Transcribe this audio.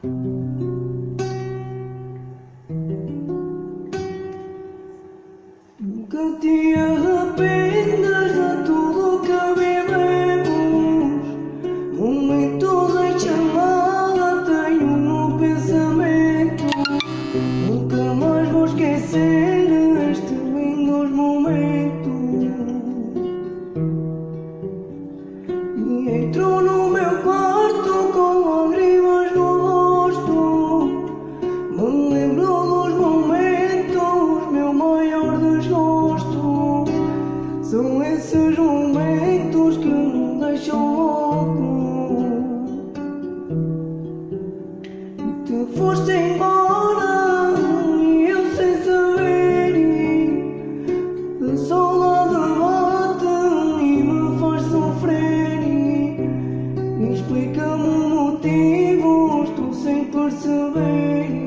Nunca te arrependas de tudo que vivemos. Momento em chamada tenho no pensamento. Nunca mais vou esquecer estes lindos momentos. E entrou no meu. lembro dos momentos, meu maior desgosto. São esses momentos que me deixam louco. E te foste embora e eu sem saber. A saudade bate e me faz sofrer. Explica-me motivos, tu sem perceber.